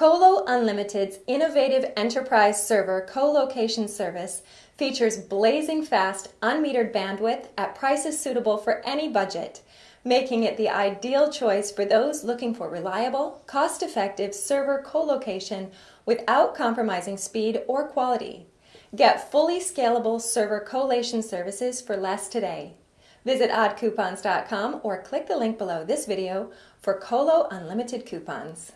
Colo Unlimited's innovative enterprise server co-location service features blazing fast, unmetered bandwidth at prices suitable for any budget, making it the ideal choice for those looking for reliable, cost-effective server co-location without compromising speed or quality. Get fully scalable server collation services for less today. Visit oddcoupons.com or click the link below this video for Colo Unlimited coupons.